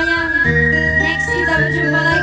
semuanya. Next kita berjumpa lagi.